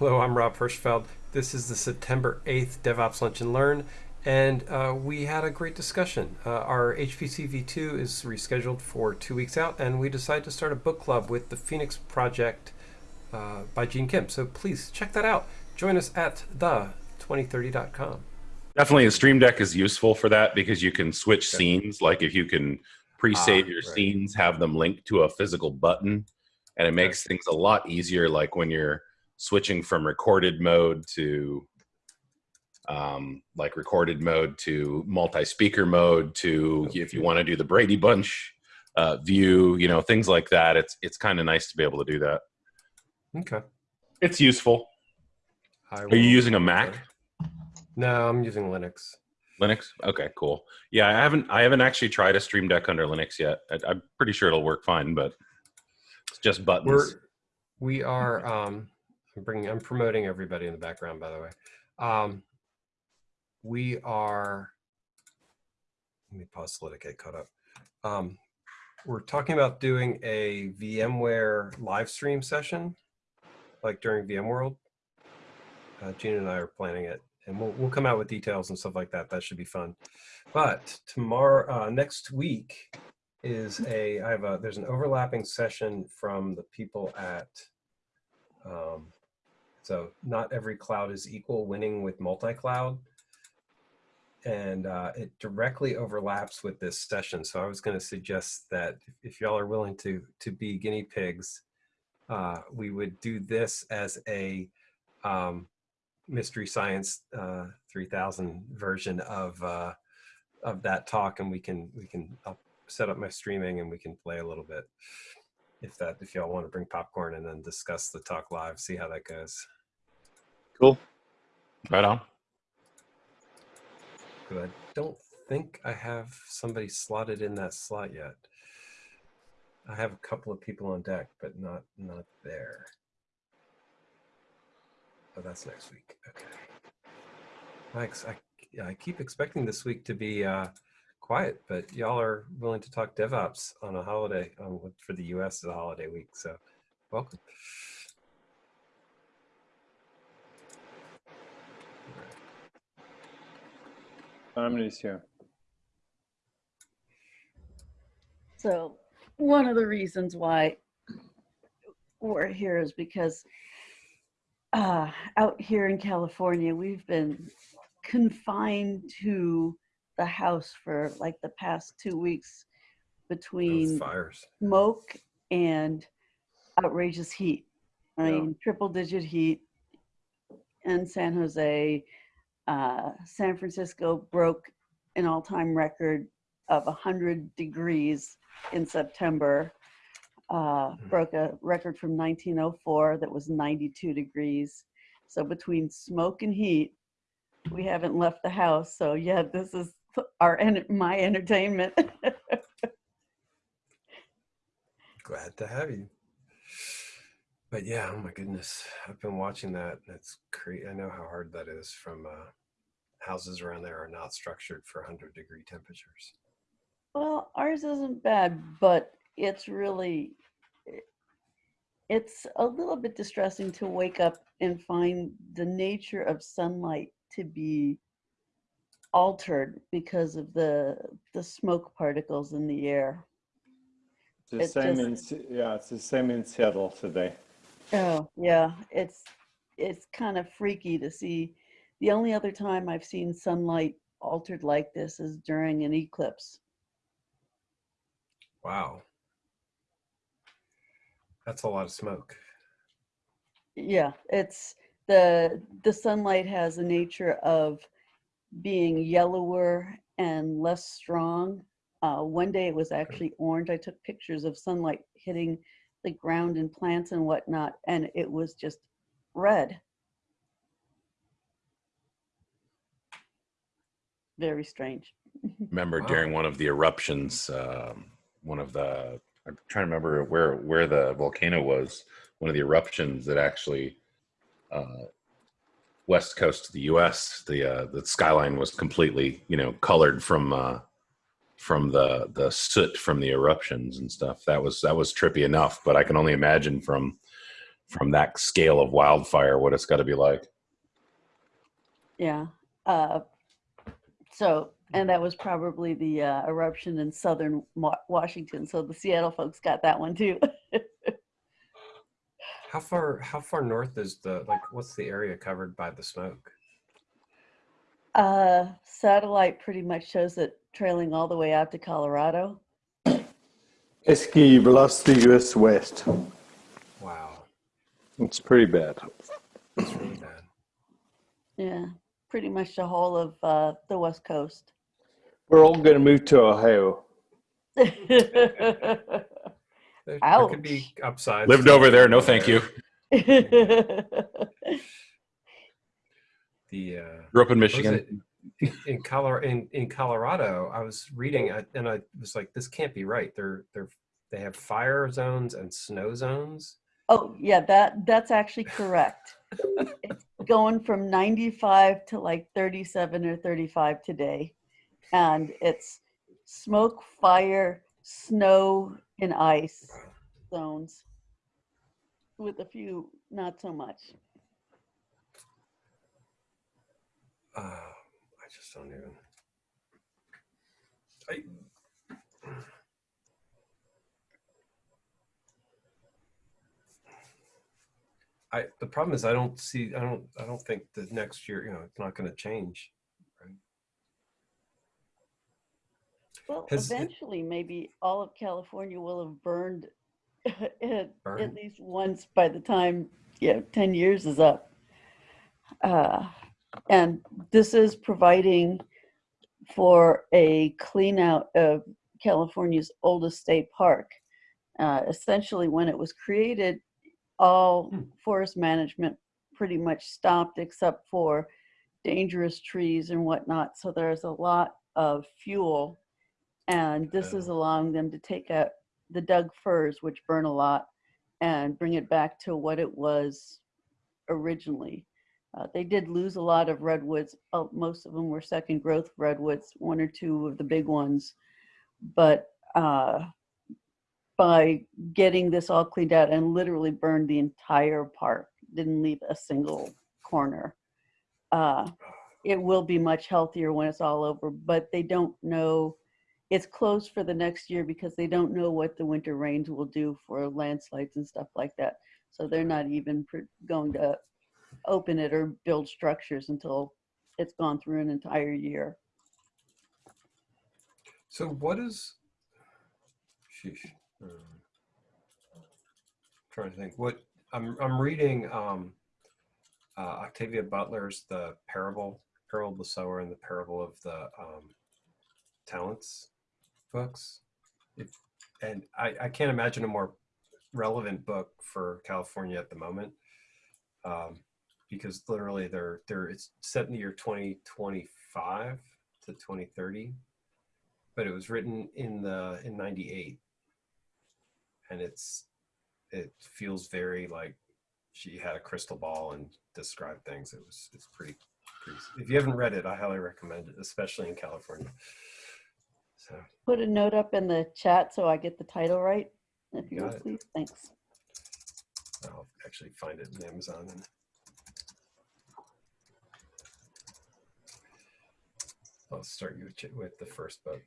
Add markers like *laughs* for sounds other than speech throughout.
Hello, I'm Rob Hirschfeld. This is the September 8th DevOps Lunch and Learn, and uh, we had a great discussion. Uh, our HPC v2 is rescheduled for two weeks out, and we decided to start a book club with the Phoenix Project uh, by Gene Kim. So please check that out. Join us at the2030.com. Definitely, a Stream Deck is useful for that because you can switch okay. scenes. Like if you can pre-save ah, your right. scenes, have them linked to a physical button, and it makes okay. things a lot easier. Like when you're switching from recorded mode to um, like recorded mode to multi-speaker mode to if you want to do the Brady Bunch uh, view, you know, things like that. It's it's kind of nice to be able to do that. Okay, it's useful. Are you using a Mac? No, I'm using Linux. Linux. Okay, cool. Yeah, I haven't I haven't actually tried a Stream Deck under Linux yet. I, am pretty sure it'll work fine, but it's just buttons. We're, we are. Um, I'm bringing. I'm promoting everybody in the background, by the way. Um, we are. Let me pause so let it get caught up. Um, we're talking about doing a VMware live stream session, like during VMworld. Uh, Gina and I are planning it and we'll, we'll come out with details and stuff like that. That should be fun. But tomorrow, uh, next week is a, I have a, there's an overlapping session from the people at, um, so not every cloud is equal winning with multi-cloud. And uh, it directly overlaps with this session. So I was gonna suggest that if y'all are willing to, to be guinea pigs, uh, we would do this as a, um, Mystery Science uh, 3000 version of uh, of that talk, and we can we can I'll set up my streaming and we can play a little bit if that if y'all want to bring popcorn and then discuss the talk live, see how that goes. Cool. Right on. Good. I don't think I have somebody slotted in that slot yet. I have a couple of people on deck, but not not there. Oh, that's next week. Okay. Thanks. I, I keep expecting this week to be uh, quiet, but y'all are willing to talk DevOps on a holiday um, for the U.S. is a holiday week. So, welcome. Harmony's here. So, one of the reasons why we're here is because uh, out here in California, we've been confined to the house for like the past two weeks between fires, smoke, and outrageous heat. I yeah. mean, triple digit heat in San Jose. Uh, San Francisco broke an all time record of 100 degrees in September uh, mm-hmm. broke a record from 1904 that was 92 degrees. So between smoke and heat, we haven't left the house. So yeah, this is our and my entertainment. *laughs* Glad to have you. But yeah, oh my goodness, I've been watching that. That's crazy. I know how hard that is. From uh, houses around there are not structured for 100 degree temperatures. Well, ours isn't bad, but it's really it's a little bit distressing to wake up and find the nature of sunlight to be altered because of the the smoke particles in the air. The it same just, in yeah, it's the same in Seattle today. Oh yeah, it's it's kind of freaky to see. The only other time I've seen sunlight altered like this is during an eclipse. Wow. That's a lot of smoke. Yeah, it's the the sunlight has a nature of being yellower and less strong. Uh, one day it was actually orange. I took pictures of sunlight hitting the ground and plants and whatnot, and it was just red. Very strange. *laughs* Remember wow. during one of the eruptions, um, one of the I'm trying to remember where where the volcano was. One of the eruptions that actually uh, west coast of the U.S. The uh, the skyline was completely you know colored from uh, from the the soot from the eruptions and stuff. That was that was trippy enough. But I can only imagine from from that scale of wildfire what it's got to be like. Yeah. Uh, so, and that was probably the uh, eruption in southern Washington. So the Seattle folks got that one too. *laughs* How far how far north is the like what's the area covered by the smoke? uh, satellite pretty much shows it trailing all the way out to Colorado. Esky, you've lost the US West. Wow, It's pretty bad. that's really bad. Yeah, pretty much the whole of uh, the West Coast. We're all going to move to Ohio. *laughs* There, there could be upsides. Lived over there, no thank you. *laughs* The uh, Grew up in Michigan. in, in Colorado, in, in Colorado, I was reading I- and I was like, this can't be right. They're they're they have fire zones and snow zones. oh, yeah, that that's actually correct. it's going from 95 to like 37 or 35 today. And it's smoke, fire, snow, and ice zones with a few not so much. Uh, I just don't even. I, I the problem is I don't see I don't I don't think the next year you know it's not going to change. Well, Has it- eventually, maybe all of California will have burned *laughs* at, at least once by the time, yeah, 10 years is up. Uh, and this is providing for a clean out of California's oldest state park. Uh, essentially, when it was created, all Hmm. forest management pretty much stopped except for dangerous trees and whatnot. So there's a lot of fuel, and this is Oh. allowing them to take out the Doug firs, which burn a lot, and bring it back to what it was originally. Uh, they did lose a lot of redwoods. Uh, most of them were second growth redwoods, one or two of the big ones. But uh, by getting this all cleaned out and literally burned the entire park, didn't leave a single corner. Uh, it will be much healthier when it's all over, but they don't know. It's closed for the next year because they don't know what the winter rains will do for landslides and stuff like that. So they're not even going to open it or build structures until it's gone through an entire year. So what is? Sheesh. Um, trying to think. What I'm I'm reading um, uh, Octavia Butler's the parable, parable of the sower, and the parable of the um, talents books. And I, I can't imagine a more relevant book for California at the moment, um, because literally they're they're it's set in the year 2025 to 2030 but it was written in the in 98 and it's it feels very like she had a crystal ball and described things. It was it's pretty, pretty if you haven't read it i highly recommend it especially in california so Put a note up in the chat so I get the title right, if you would please. Thanks. i'll actually find it in amazon and i'll start you with, with the first book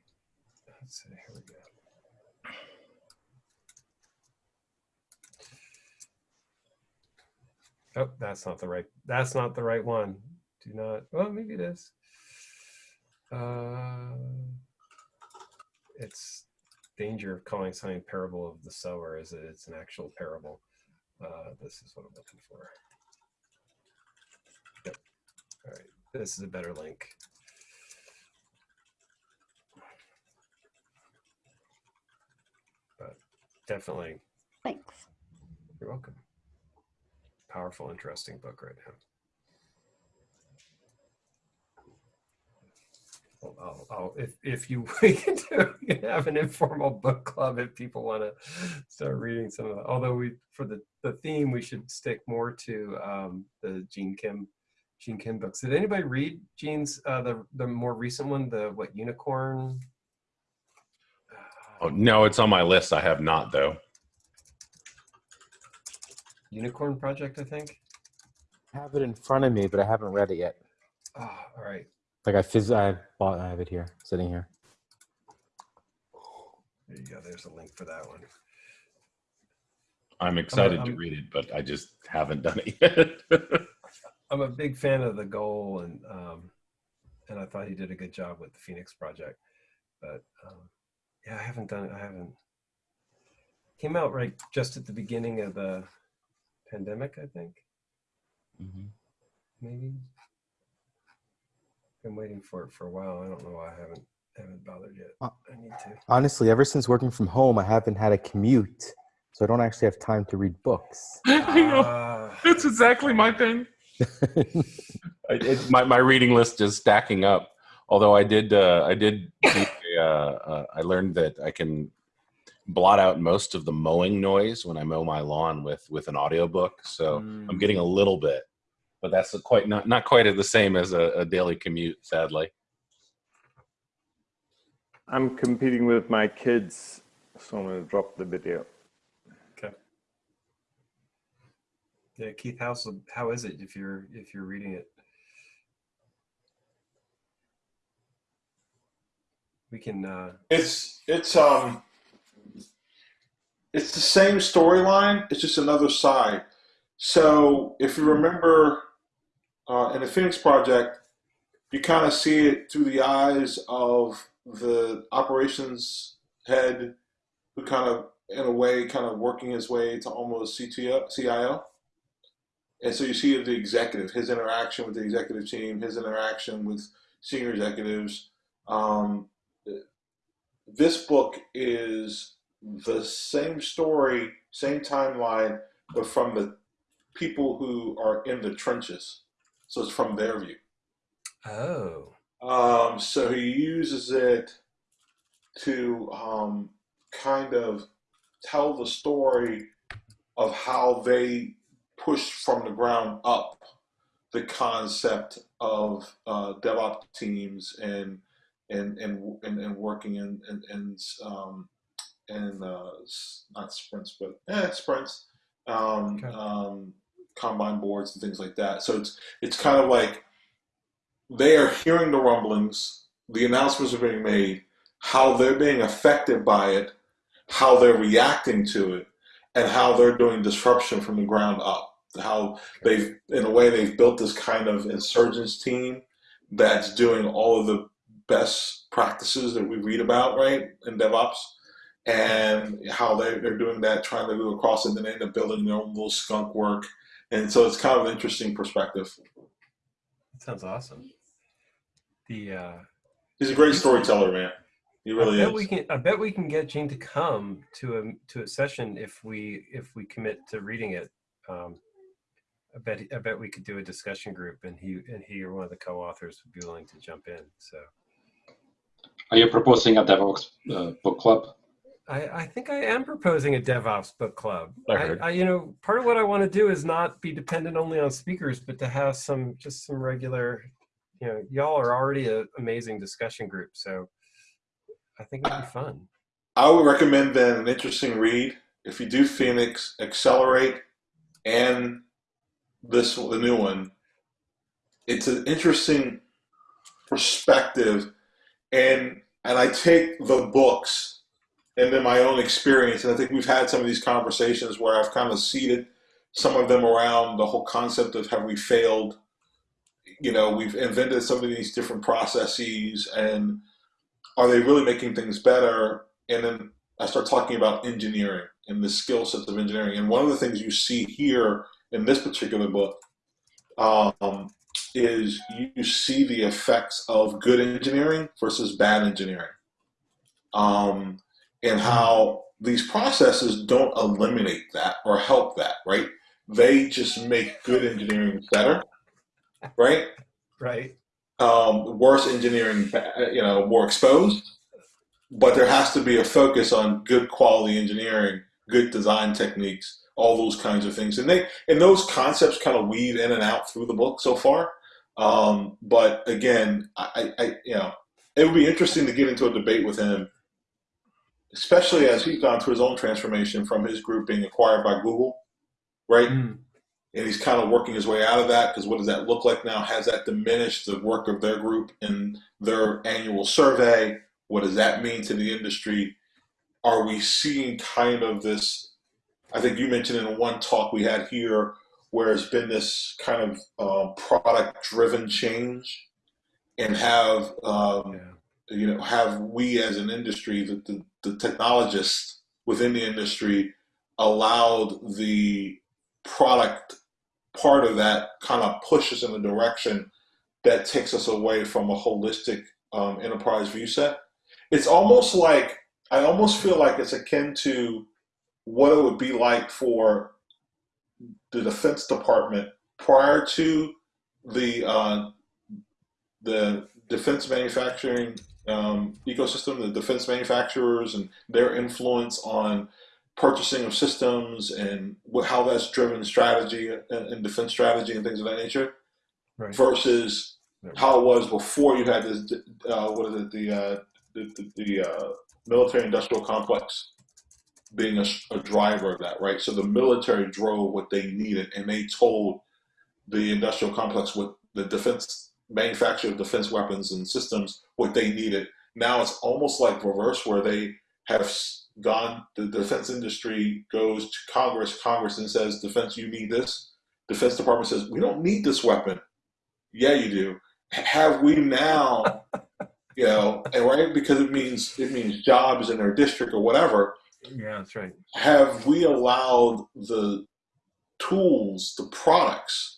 let's see here we go Oh, that's not the right. That's not the right one. Do not. Well, maybe it is. Uh, it's danger of calling something parable of the sower is that it's an actual parable. Uh, this is what I'm looking for. Yep. All right. This is a better link. But definitely, Thanks. you're welcome. Powerful, interesting book right now. I'll, I'll, I'll, if if you *laughs* we can do, we can have an informal book club if people want to start reading some of that. Although we for the the theme we should stick more to um, the Gene Kim Gene Kim books. Did anybody read Gene's uh, the the more recent one, the what unicorn? Oh, no, it's on my list. I have not though. Unicorn Project, I think. I have it in front of me, but I haven't read it yet. Oh, all right. Like I phys- I bought, I have it here, sitting here. There you go. There's a link for that one. I'm excited to I'm- read it, but I just haven't done it yet. *laughs* I'm a big fan of the goal, and um, and I thought he did a good job with the Phoenix Project. But um, yeah, I haven't done it. I haven't. Came out right just at the beginning of the pandemic, I think. Mhm. Maybe. Been waiting for it for a while. I don't know why I haven't haven't bothered yet. Uh, I need to. Honestly, ever since working from home, I haven't had a commute, so I don't actually have time to read books. *laughs* I know. Ah, That's exactly my thing. *laughs* I, it, my my reading list is stacking up. Although I did uh, I did *laughs* a, uh, uh, I learned that I can blot out most of the mowing noise when I mow my lawn with with an audiobook. So I'm mm, getting a little bit, but that's quite not not quite the same as a, a daily commute. Sadly, I'm competing with my kids, so I'm going to drop the video. Okay. Yeah, Keith, how's how is it if you're if you're reading it? We can. uh It's it's um it's the same storyline. It's just another side. So if you remember uh, in the Phoenix Project, you kind of see it through the eyes of the operations head, who kind of, in a way, kind of working his way to almost CTO, CIO. And so you see the executive, his interaction with the executive team, his interaction with senior executives. Um, this book is the same story, same timeline, but from the people who are in the trenches. So it's from their view. Oh. Um, so he uses it to um, kind of tell the story of how they pushed from the ground up the concept of uh, DevOps teams and and and and, and working in in, in um, in uh, not sprints but eh, sprints, um, Okay. um, Kanban boards and things like that. So it's it's kind of like they are hearing the rumblings, the announcements are being made, how they're being affected by it, how they're reacting to it, and how they're doing disruption from the ground up. How they've, in a way, they've built this kind of insurgents team that's doing all of the best practices that we read about, right, in DevOps, and how they, they're doing that, trying to go across and then they end up building their own little skunk work. And so it's kind of an interesting perspective. That sounds awesome. The uh He's a great storyteller, man. He really I bet is. we can I bet we can get Gene to come to a to a session if we if we commit to reading it. Um I bet I bet we could do a discussion group and he and he or one of the co-authors would be willing to jump in. So Are you proposing a DevOps uh, book club? I, I think I am proposing a DevOps book club. I I, heard. I, you know, part of what I want to do is not be dependent only on speakers, but to have some just some regular, you know, y'all are already an amazing discussion group, so I think it'd be fun. I would recommend then an interesting read. If you do Phoenix, Accelerate, and this the new one, it's an interesting perspective, and and I take the books and then my own experience, and I think we've had some of these conversations where I've kind of seeded some of them around the whole concept of have we failed? You know, we've invented some of these different processes, and are they really making things better? And then I start talking about engineering and the skill sets of engineering. And one of the things you see here in this particular book um, is you see the effects of good engineering versus bad engineering, um, and how these processes don't eliminate that or help that, right? They just make good engineering better, right? Right? um, worse engineering, you know, more exposed. But there has to be a focus on good quality engineering, good design techniques, all those kinds of things, and they and those concepts kind of weave in and out through the book so far. Um, but again, I, I, you know, it would be interesting to get into a debate with him, especially as he's gone through his own transformation from his group being acquired by Google right? Mm. And he's kind of working his way out of that because what does that look like now? Has that diminished the work of their group in their annual survey? What does that mean to the industry? Are we seeing kind of this? I think you mentioned in one talk we had here where it's been this kind of uh, product driven change and have um, Yeah. You know have we as an industry the, the, the technologists within the industry allowed the product part of that kind of pushes in a direction that takes us away from a holistic um, enterprise view set? It's almost like i almost feel like it's akin to what it would be like for the defense department prior to the uh, the defense manufacturing um, ecosystem, the defense manufacturers and their influence on purchasing of systems and what, how that's driven strategy and, and defense strategy and things of that nature, Right. versus how it was before you had this, uh, what is it, the uh, the, the, the uh, military industrial complex being a, a driver of that, right? So the military drove what they needed, and they told the industrial complex what the defense manufacturer of defense weapons and systems what they needed. Now it's almost like reverse, where they have gone. The defense industry goes to Congress. Congress and says, "Defense, you need this." Defense Department says, "We don't need this weapon." Yeah, you do. Have we now? *laughs* You know, and right because it means it means jobs in their district or whatever Yeah, that's right. have we allowed the tools, the products,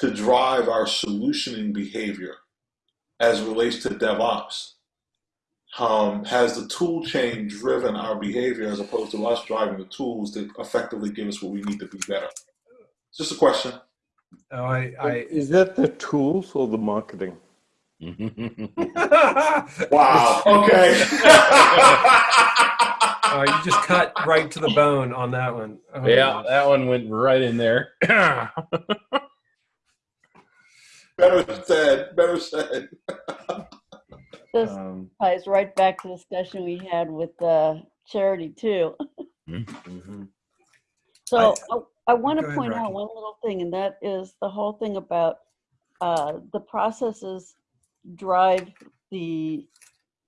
to drive our solutioning behavior as it relates to DevOps? Um, has the tool chain driven our behavior as opposed to us driving the tools that effectively give us what we need to be better? It's just a question. Oh, I, I Is that the tools or the marketing? *laughs* Wow. Okay. *laughs* oh, you just cut right to the bone on that one. Oh, yeah, that one went right in there. *laughs* better said. Better said. *laughs* This Um, ties right back to the discussion we had with uh, charity too. Mhm. So I, I want Go to ahead, point out one little thing, and that is the whole thing about uh, the processes drive the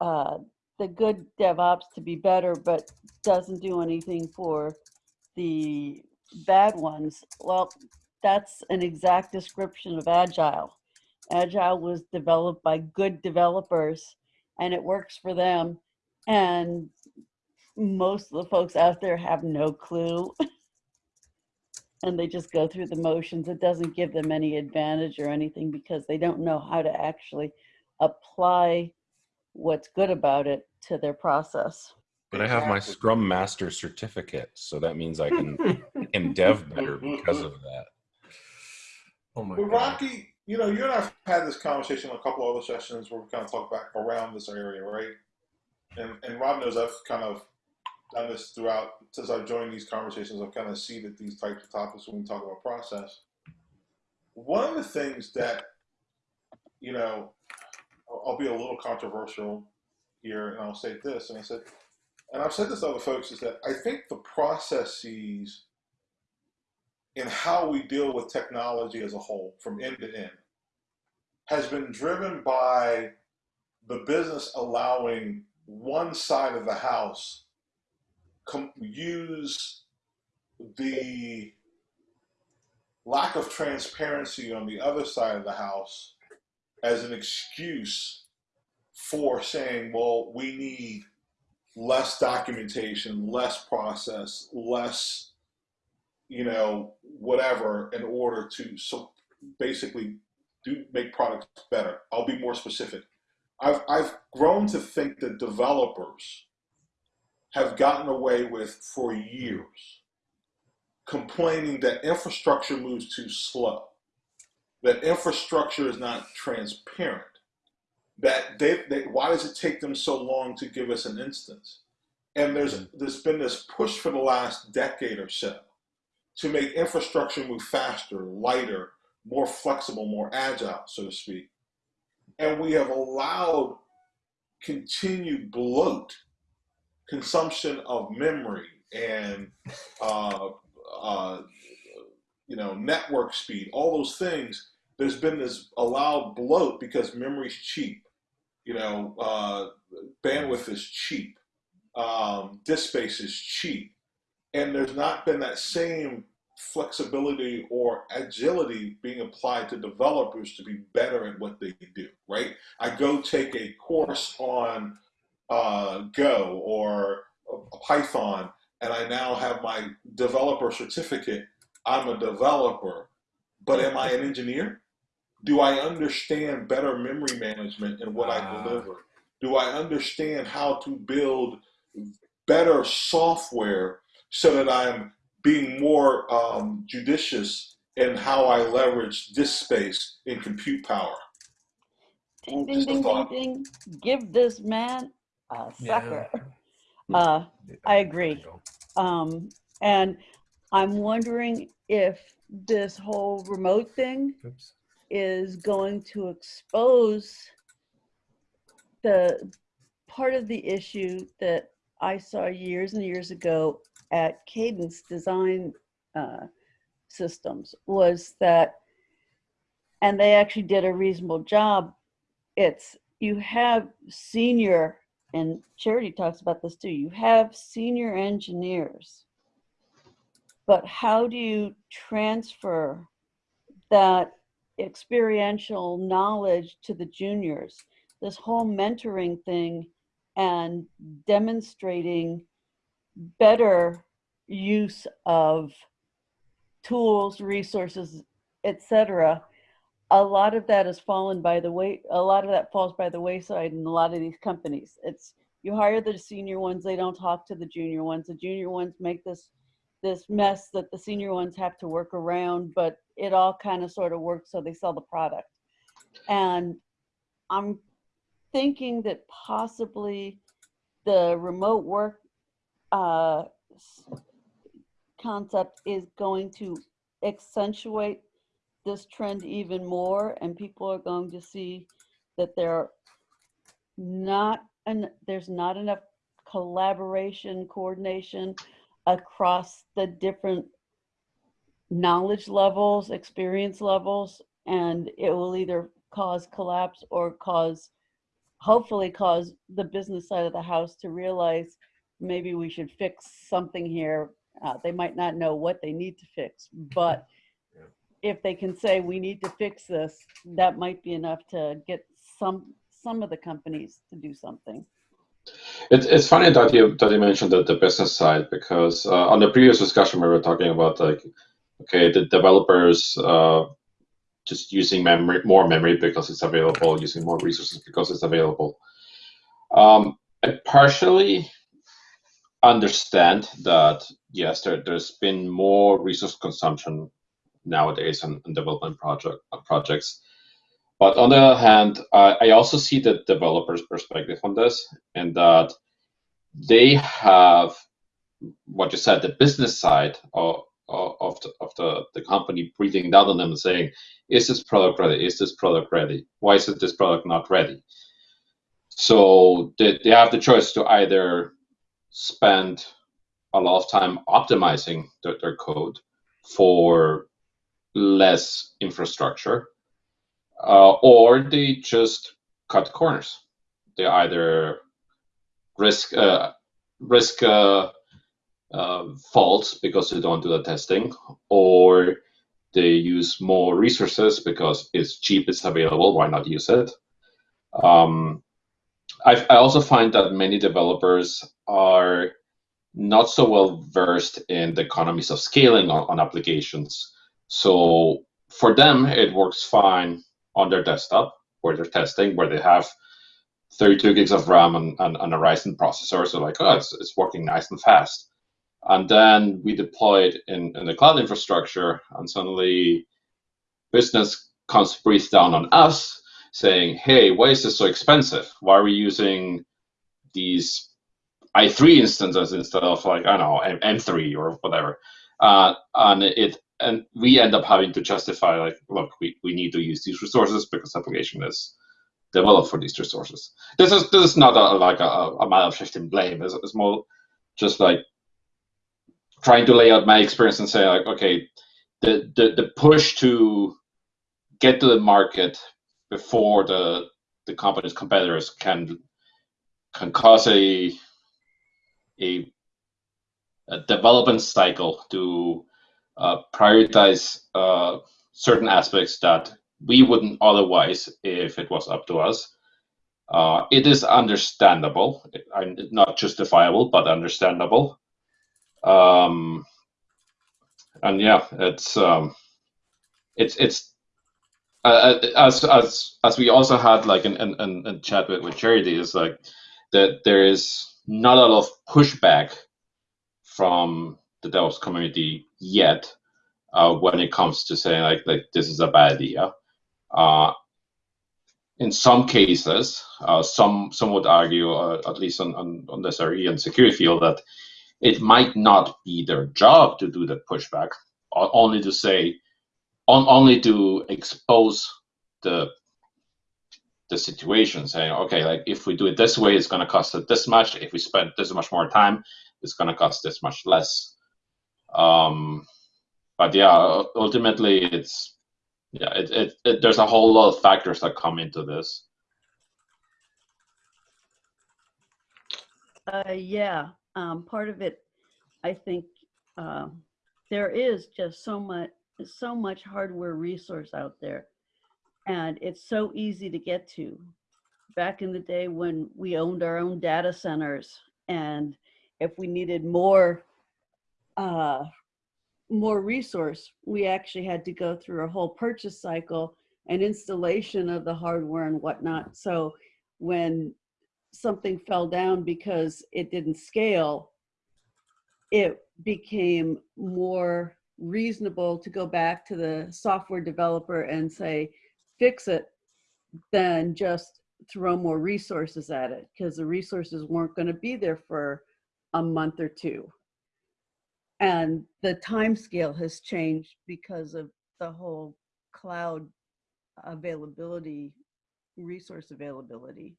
uh, the good DevOps to be better, but doesn't do anything for the bad ones. Well, that's an exact description of Agile. Agile was developed by good developers, and it works for them. And most of the folks out there have no clue *laughs* and they just go through the motions. It doesn't give them any advantage or anything because they don't know how to actually apply what's good about it to their process. but I have my Scrum Master certificate, so that means I can I can *laughs* dev better because of that. Oh my But god. Rocky, you know, you and I've had this conversation on a couple other sessions where we kind of talk back around this area, right? And and Rob knows I've kind of done this throughout since I've joined these conversations. I've kind of seeded these types of topics when we talk about process. One of the things that, you know, I'll, I'll be a little controversial here, and I'll say this, and I said, and I've said this to other folks, is that I think the processes in how we deal with technology as a whole, from end to end, has been driven by the business allowing one side of the house use the lack of transparency on the other side of the house as an excuse for saying, well, we need less documentation, less process, less you know, whatever in order to so basically do make products better. I'll be more specific. I've I've grown to think that developers have gotten away with for years complaining that infrastructure moves too slow, that infrastructure is not transparent, that they, they why does it take them so long to give us an instance? And there's mm-hmm. there's been this push for the last decade or so to make infrastructure move faster, lighter, more flexible, more agile, so to speak. And we have allowed continued bloat, consumption of memory, and uh, uh, you know, network speed, all those things. There's been this allowed bloat because memory's cheap. You know, uh, bandwidth is cheap. Um, disk space is cheap, and there's not been that same flexibility or agility being applied to developers to be better at what they do. Right? I go take a course on uh, Go or Python, and I now have my developer certificate. I'm a developer, but am I an engineer? Do I understand better memory management in what I Ah. deliver? Do I understand how to build better software so that I'm being more um, judicious in how I leverage this space in compute power? Ding, ding, ding, ding, ding. Give this man a Yeah. sucker. *laughs* Uh, I agree. Um, and I'm wondering if this whole remote thing Oops. is going to expose the part of the issue that I saw years and years ago at Cadence Design uh, Systems was that, and they actually did a reasonable job. It's you have senior, and Charity talks about this too. You have senior engineers, but how do you transfer that experiential knowledge to the juniors? This whole mentoring thing and demonstrating better use of tools, resources, etc. A lot of that has fallen by the way. A lot of that falls by the wayside in a lot of these companies. It's you hire the senior ones, they don't talk to the junior ones. The junior ones make this this mess that the senior ones have to work around, but it all kind of sort of works so they sell the product. And I'm thinking that possibly the remote work uh, concept is going to accentuate this trend even more, and people are going to see that there not and there's not enough collaboration, coordination across the different knowledge levels, experience levels, and it will either cause collapse or cause, hopefully, cause the business side of the house to realize maybe we should fix something here. Uh, they might not know what they need to fix, but Yeah. if they can say we need to fix this, that might be enough to get some some of the companies to do something. It, it's funny that you that you mentioned the, the business side because uh, on the previous discussion we were talking about like okay the developers uh, just using memory more memory because it's available using more resources because it's available. Um, partially understand that yes there, there's been more resource consumption nowadays on, development project uh, projects but on the other hand, I also see the developer's perspective on this, and that they have what you said, the business side of of the, company breathing down on them and saying, "Is this product ready? Is this product ready? Why is this product not ready?" So they have the choice to either spend a lot of time optimizing their, their code for less infrastructure uh, or they just cut corners. They either risk uh, risk uh, uh, faults because they don't do the testing, or they use more resources because it's cheap, it's available. Why not use it? Um, I, I also find that many developers are not so well versed in the economies of scaling on, on applications. So for them, it works fine on their desktop where they're testing, where they have 32 gigs of RAM and, and, and a Ryzen processor. So like, oh, it's, it's working nice and fast. And then we deploy it in, in the cloud infrastructure, and suddenly business comes breathe down on us saying, hey, why is this so expensive? Why are we using these i3 instances instead of like, I don't know, M- M3 or whatever? Uh, and it and we end up having to justify like, look, we, we need to use these resources because the application is developed for these resources. This is this is not a, like a, a matter of shifting blame. It's, it's more just like trying to lay out my experience and say like, okay, the, the the push to get to the market before the the company's competitors can can cause a a, a development cycle to uh, prioritize uh, certain aspects that we wouldn't otherwise if it was up to us. Uh, it is understandable, not justifiable, but understandable. Um, and yeah, it's um, it's it's uh, as as as we also had like in in, in chat with, with charity is like that there is not a lot of pushback from the DevOps community yet uh, when it comes to saying like like this is a bad idea. Uh, in some cases, uh, some some would argue, uh, at least on, on, on the SRE and security field, that it might not be their job to do the pushback, only to say, on, only to expose the the situation, saying, okay, like if we do it this way, it's going to cost this much. If we spend this much more time, it's going to cost this much less. Um, but yeah, ultimately, it's yeah, it, it, it, there's a whole lot of factors that come into this. Uh, yeah, um, part of it, I think, uh, there is just so much, so much hardware resource out there, and it's so easy to get to. Back in the day when we owned our own data centers, and if we needed more uh, more resource, we actually had to go through a whole purchase cycle and installation of the hardware and whatnot. So when something fell down because it didn't scale, it became more reasonable to go back to the software developer and say, fix it, than just throw more resources at it because the resources weren't going to be there for a month or two. And the time scale has changed because of the whole cloud availability resource availability.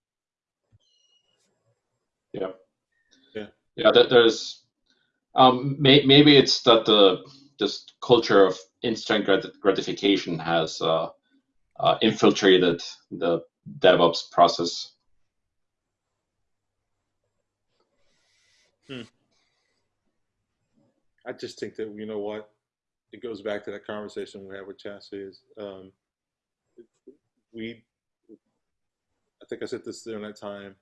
Yeah. Yeah. Yeah there's um may, maybe it's that the this culture of instant grat gratification has uh, uh, infiltrated the devops process hmm. I just think that you know what, it goes back to that conversation we had with Chassis. Is um, we, I think I said this during that time.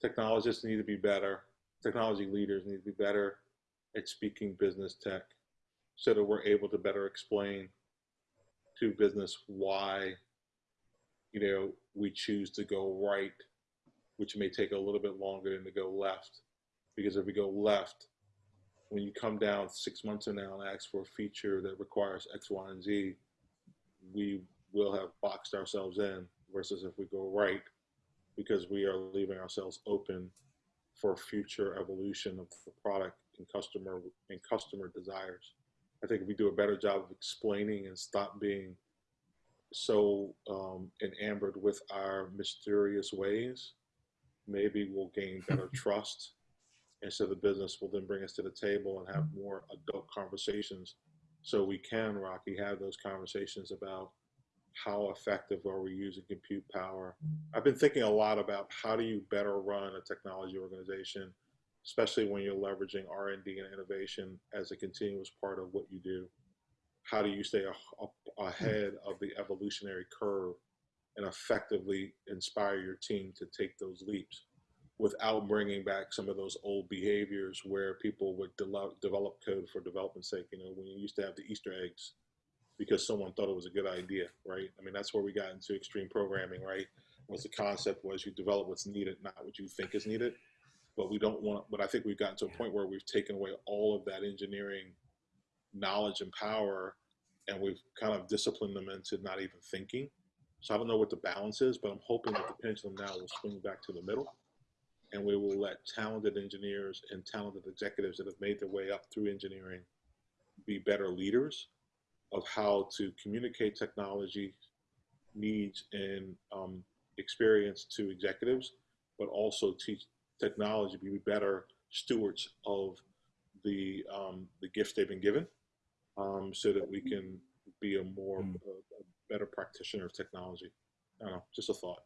Technologists need to be better. Technology leaders need to be better at speaking business tech, so that we're able to better explain to business why, you know, we choose to go right, which may take a little bit longer than to go left, because if we go left, when you come down six months from now and ask for a feature that requires X, Y, and Z, we will have boxed ourselves in versus if we go right, because we are leaving ourselves open for future evolution of the product and customer and customer desires. I think if we do a better job of explaining and stop being so um, enamored with our mysterious ways, maybe we'll gain better *laughs* trust and so the business will then bring us to the table and have more adult conversations. So we can rocky have those conversations about how effective are we using compute power. I've been thinking a lot about how do you better run a technology organization especially when you're leveraging r&d and innovation as a continuous part of what you do how do you stay ahead of the evolutionary curve and effectively inspire your team to take those leaps without bringing back some of those old behaviors where people would de- develop code for development's sake. You know, when you used to have the Easter eggs because someone thought it was a good idea, right? I mean, that's where we got into extreme programming, right? Was the concept was you develop what's needed, not what you think is needed. But we don't want. But I think we've gotten to a point where we've taken away all of that engineering knowledge and power, and we've kind of disciplined them into not even thinking. So I don't know what the balance is, but I'm hoping that the pendulum now will swing back to the middle and we will let talented engineers and talented executives that have made their way up through engineering be better leaders of how to communicate technology needs and um, experience to executives, but also teach technology be better stewards of the um, the gifts they've been given, um, so that we can be a more Mm. a, a better practitioner of technology. I don't know, just a thought.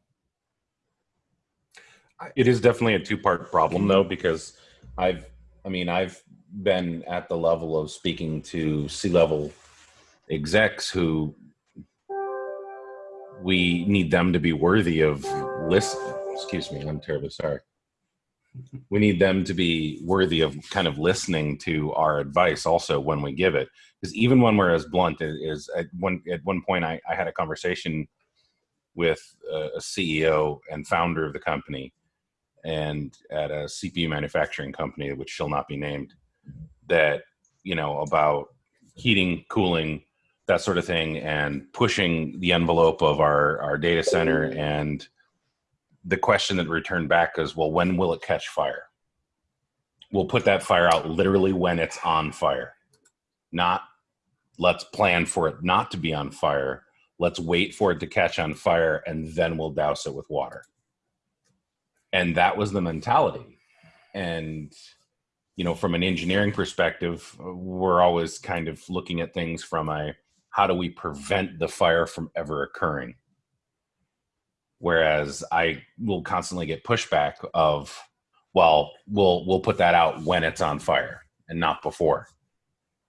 It is definitely a two part problem though, because I've, I mean, I've been at the level of speaking to C level execs who we need them to be worthy of listen. Excuse me, I'm terribly sorry. We need them to be worthy of kind of listening to our advice also when we give it. Because even when we're as blunt as at one at one point, I, I had a conversation with a, a CEO and founder of the company, and at a CPU manufacturing company, which shall not be named, that you know about heating, cooling, that sort of thing, and pushing the envelope of our our data center. And the question that returned back is, well, when will it catch fire? We'll put that fire out literally when it's on fire, not let's plan for it not to be on fire. Let's wait for it to catch on fire and then we'll douse it with water and that was the mentality and you know from an engineering perspective we're always kind of looking at things from a how do we prevent the fire from ever occurring whereas i will constantly get pushback of well we'll we'll put that out when it's on fire and not before.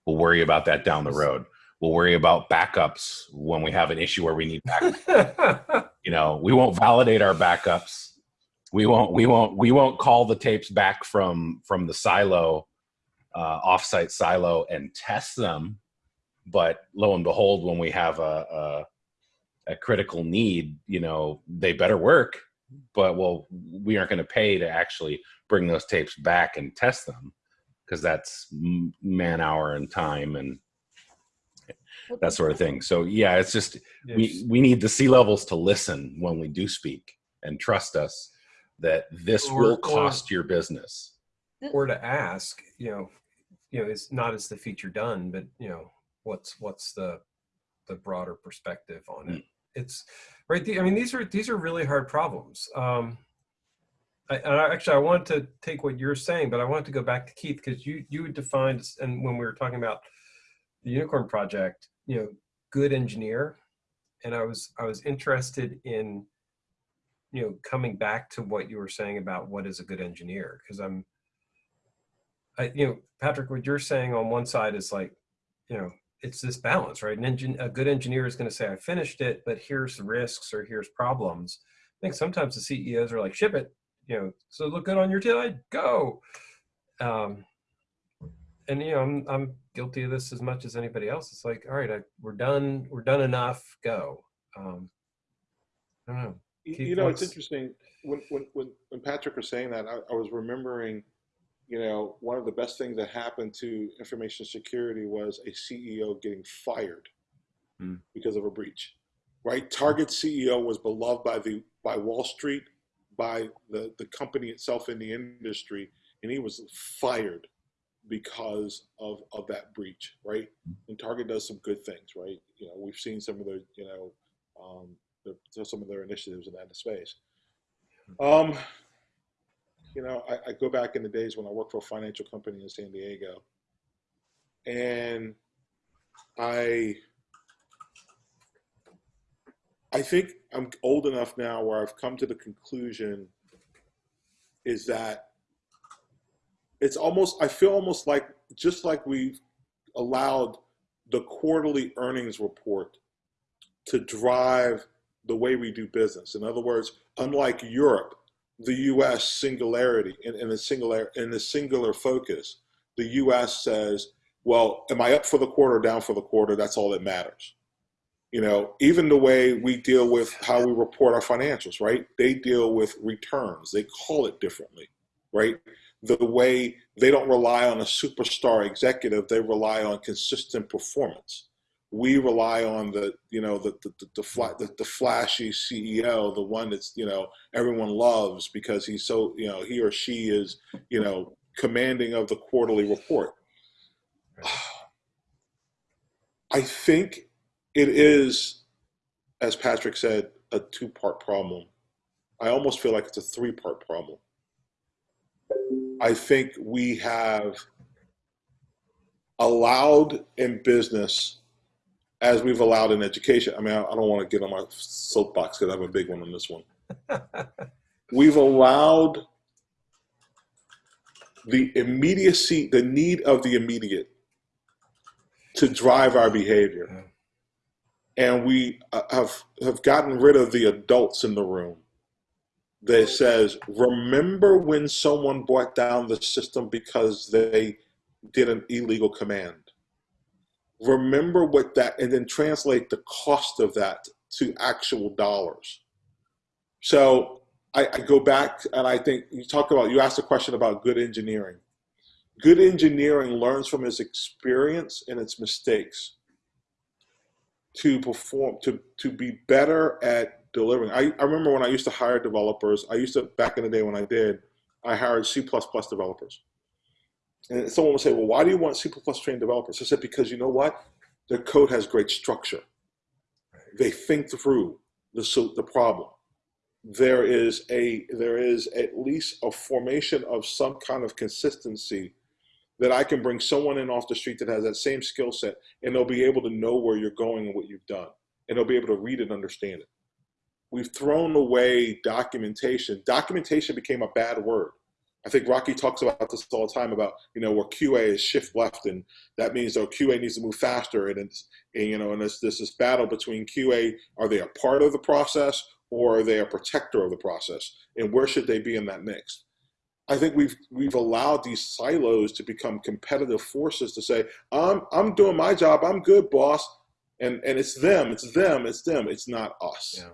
We'll worry about that down the road. We'll worry about backups when we have an issue where we need backup *laughs* you know we won't validate our backups. We won't we won't we won't call the tapes back from from the silo uh, offsite silo and test them. But lo and behold when we have a, a, a critical need you know they better work but well we aren't going to pay to actually bring those tapes back and test them because that's man hour and time and that sort of thing so yeah it's just we we need the C-levels to listen when we do speak and trust us that this Or- will or- cost your business. or to ask, you know, you know, it's not as the feature done, but you know, what's what's the the broader perspective on it? Hmm. It's right. the- I mean, these are these are really hard problems. Um, I, I, actually, I wanted to take what you're saying, but I wanted to go back to Keith because you you defined and when we were talking about the Unicorn Project, you know, good engineer, and I was I was interested in you know coming back to what you were saying about what is a good engineer because i'm i you know patrick what you're saying on one side is like you know it's this balance right? An engine a good engineer is going to say i finished it but here's the risks or here's problems. I think sometimes the ceos are like ship it you know so look good on your tail go. Um and you know i'm i'm guilty of this as much as anybody else. It's like all right I, we're done we're done enough go. Um i don't know. You, Keith, you know, it's interesting. When when when, when Patrick was saying that, I, I was remembering, you know, one of the best things that happened to information security was a CEO getting fired Hmm. because of a breach. Right, Target CEO was beloved by the by Wall Street, by the the company itself in the industry, and he was fired because of of that breach. Right, and Target does some good things. Right, you know, we've seen some of the you know. Um, the, some of their initiatives in that space. Um, you know, I, I go back in the days when I worked for a financial company in San Diego, and I, I think I'm old enough now where I've come to the conclusion is that it's almost I feel almost like just like we've allowed the quarterly earnings report to drive the way we do business. In other words, unlike Europe, the U.S. singularity in, in the singular in the singular focus, the U.S. says, "Well, am I up for the quarter, or down for the quarter? That's all that matters." You know, even the way we deal with how we report our financials, right? They deal with returns. They call it differently, right? The way they don't rely on a superstar executive, they rely on consistent performance we rely on the you know the the the, the, the flashy CEO, the one that's you know everyone loves because he's so you know he or she is you know commanding of the quarterly report. *sighs* I think it is, as Patrick said, a two-part problem. I almost feel like it's a three-part problem. I think we have allowed in business as we've allowed in education. I mean, I, I don't want to get on my soapbox because I have a big one on this one. *laughs* We've allowed the immediacy, the need of the immediate to drive our behavior. And we uh, have, have gotten rid of the adults in the room that says, remember when someone brought down the system because they did an illegal command? Remember what that, and then translate the cost of that to actual dollars. So I, I go back and I think you talk about, you asked a question about good engineering. Good engineering learns from its experience and its mistakes to perform, to, to be better at delivering. I, I remember when I used to hire developers, I used to, back in the day when I did, I hired C++ developers. And someone would say, well, why do you want C++ trained developers? I said, because you know what? Their code has great structure. They think through the, the problem. There is a there is at least a formation of some kind of consistency that I can bring someone in off the street that has that same skill set and they'll be able to know where you're going and what you've done. And they'll be able to read and understand it. We've thrown away documentation. Documentation became a bad word. I think Rocky talks about this all the time about, you know, where QA is shift left and that means that QA needs to move faster and it's, and, you know, and there's, there's this battle between QA, are they a part of the process or are they a protector of the process? And where should they be in that mix? I think we've we've allowed these silos to become competitive forces to say, I'm I'm doing my job, I'm good, boss. And and it's them, it's them, it's them, it's not us. Yeah.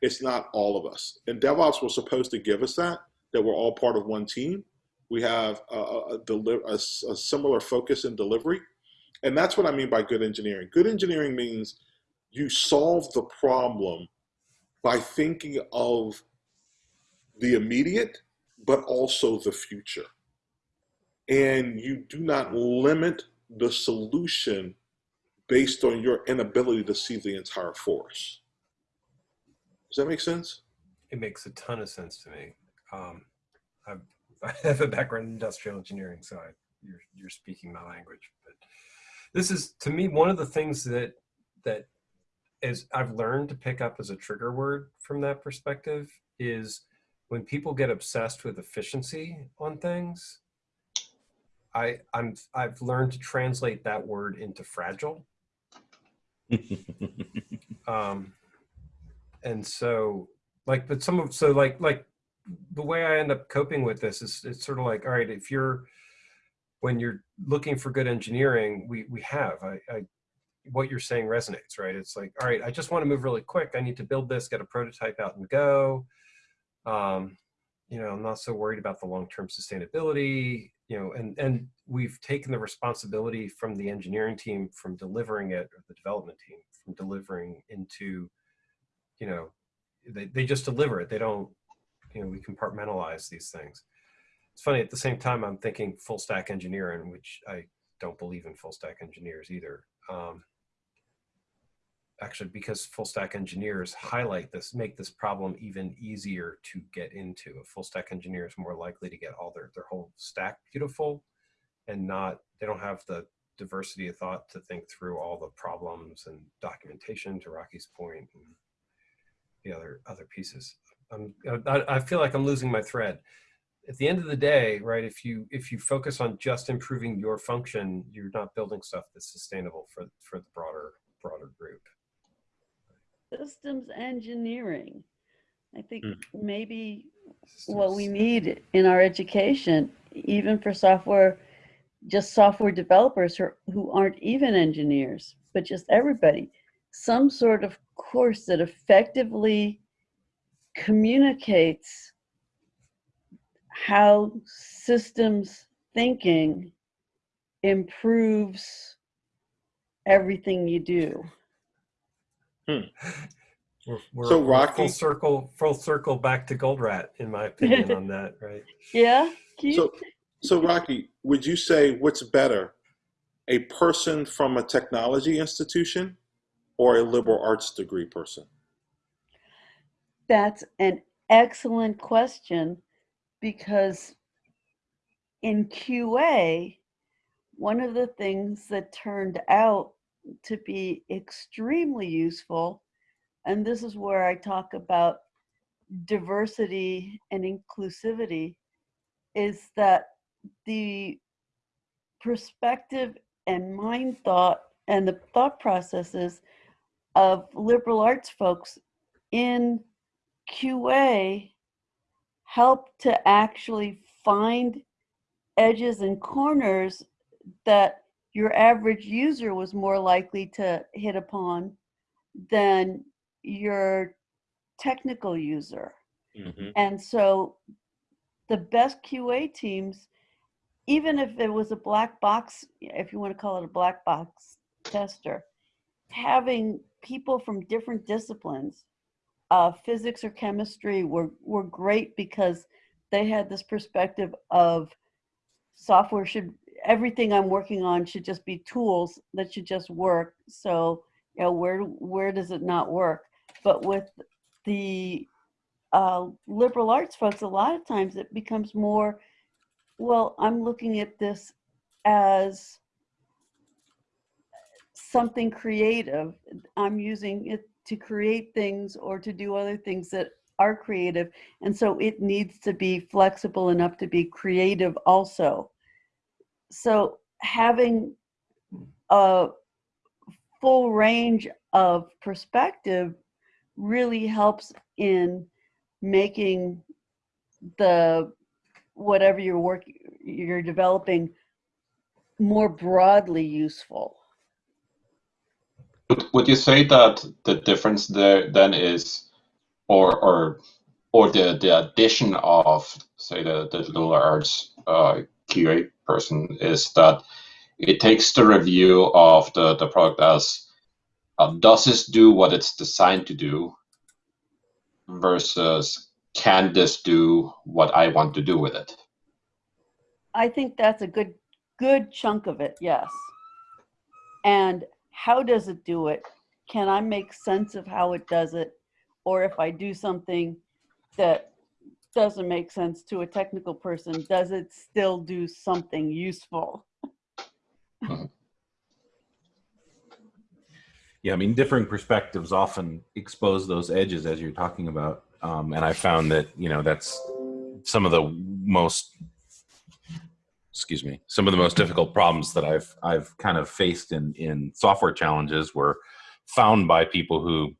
It's not all of us. And DevOps was supposed to give us that, that we're all part of one team. We have a, a, a, a similar focus in delivery. And that's what I mean by good engineering. Good engineering means you solve the problem by thinking of the immediate, but also the future. And you do not limit the solution based on your inability to see the entire forest. Does that make sense? It makes a ton of sense to me. Um, I've, *laughs* I have a background in industrial engineering, so I, you're, you're speaking my language. But this is, to me, one of the things that that is I've learned to pick up as a trigger word from that perspective is when people get obsessed with efficiency on things. I I'm I've learned to translate that word into fragile. *laughs* um, and so like but some of so like like the way i end up coping with this is it's sort of like all right if you're when you're looking for good engineering we we have i, I what you're saying resonates right? It's like all right i just want to move really quick. I need to build this get a prototype out and go. Um you know i'm not so worried about the long-term sustainability you know and and we've taken the responsibility from the engineering team from delivering it or the development team from delivering into you know, they, they just deliver it. They don't, you know, we compartmentalize these things. It's funny, at the same time, I'm thinking full stack engineering, which I don't believe in full stack engineers either. Um, actually, because full stack engineers highlight this, make this problem even easier to get into. A full stack engineer is more likely to get all their, their whole stack beautiful and not, they don't have the diversity of thought to think through all the problems and documentation to Rocky's point. And, the other other pieces. I'm, I, I feel like I'm losing my thread. At the end of the day, right? If you if you focus on just improving your function, you're not building stuff that's sustainable for for the broader broader group. Systems engineering. I think Mm. maybe what we need in our education, even for software, just software developers who, who aren't even engineers, but just everybody, some sort of course that effectively communicates how systems thinking improves everything you do. Hmm. *laughs* We're, we're, So, Rocky- full circle full circle back to Goldratt, in my opinion, *laughs* on that, right? Yeah, So, so Rocky, would you say what's better, a person from a technology institution or a liberal arts degree person? That's an excellent question because in QA, one of the things that turned out to be extremely useful, and this is where I talk about diversity and inclusivity, is that the perspective and mind thought and the thought processes of liberal arts folks in QA help to actually find edges and corners that your average user was more likely to hit upon than your technical user. Mhm. And so the best QA teams, even if it was a black box, if you want to call it a black box tester, having people from different disciplines, uh, physics or chemistry, were, were great because they had this perspective of software should, everything I'm working on should just be tools that should just work. So, you know, where, where does it not work? But with the uh, liberal arts folks, a lot of times it becomes more, well, I'm looking at this as something creative. I'm using it to create things or to do other things that are creative. And so it needs to be flexible enough to be creative also. So having a full range of perspective really helps in making the whatever you're working you're developing more broadly useful Would, would you say that the difference there then is, or or or the the addition of say the liberal arts uh, QA person is that it takes the review of the the product as uh, does this do what it's designed to do versus can this do what I want to do with it? i think that's a good good chunk of it yes and how does it do it? Can i make sense of how it does it? Or if i do something that doesn't make sense to a technical person does it still do something useful? Yeah, I mean, differing perspectives often expose those edges as you're talking about, um, and I found that you know that's some of the most, excuse me, some of the most difficult problems that I've I've kind of faced in in software challenges were found by people who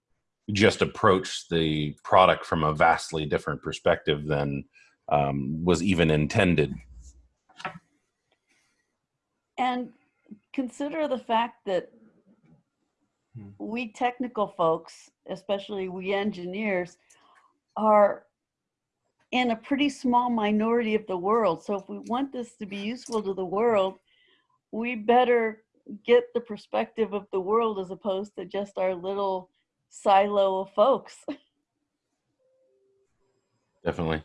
just approached the product from a vastly different perspective than um, was even intended. And consider the fact that Hmm. we technical folks, especially we engineers, are in a pretty small minority of the world. So if we want this to be useful to the world, we better get the perspective of the world as opposed to just our little silo of folks. *laughs* Definitely.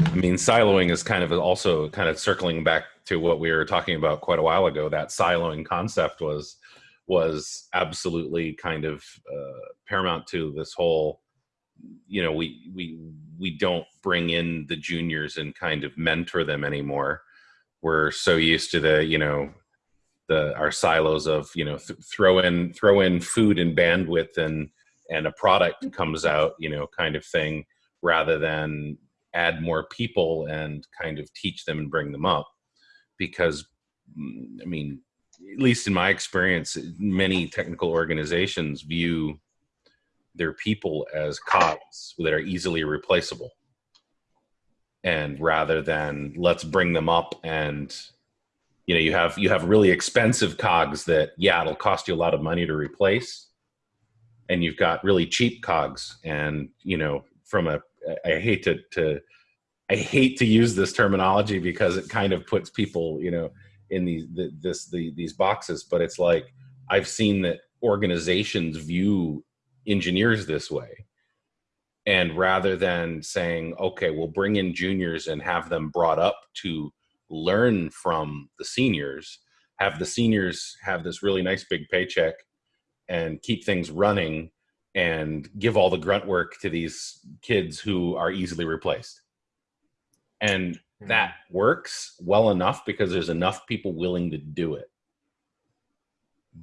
I mean, siloing is kind of also kind of circling back to what we were talking about quite a while ago. That siloing concept was was absolutely kind of uh, paramount to this whole. You know, we we we don't bring in the juniors and kind of mentor them anymore. We're so used to the you know the our silos of you know th- throw in throw in food and bandwidth and and a product comes out you know kind of thing rather than add more people and kind of teach them and bring them up because mm, i mean at least in my experience many technical organizations view their people as cogs that are easily replaceable. And rather than let's bring them up and you know you have you have really expensive cogs that yeah it'll cost you a lot of money to replace. And you've got really cheap cogs. And you know from a i hate to to i hate to use this terminology because it kind of puts people you know in these the, this the, these boxes but it's like i've seen that organizations view engineers this way. And rather than saying okay we'll bring in juniors and have them brought up to learn from the seniors have the seniors have this really nice big paycheck and keep things running and give all the grunt work to these kids who are easily replaced. And that works well enough because there's enough people willing to do it.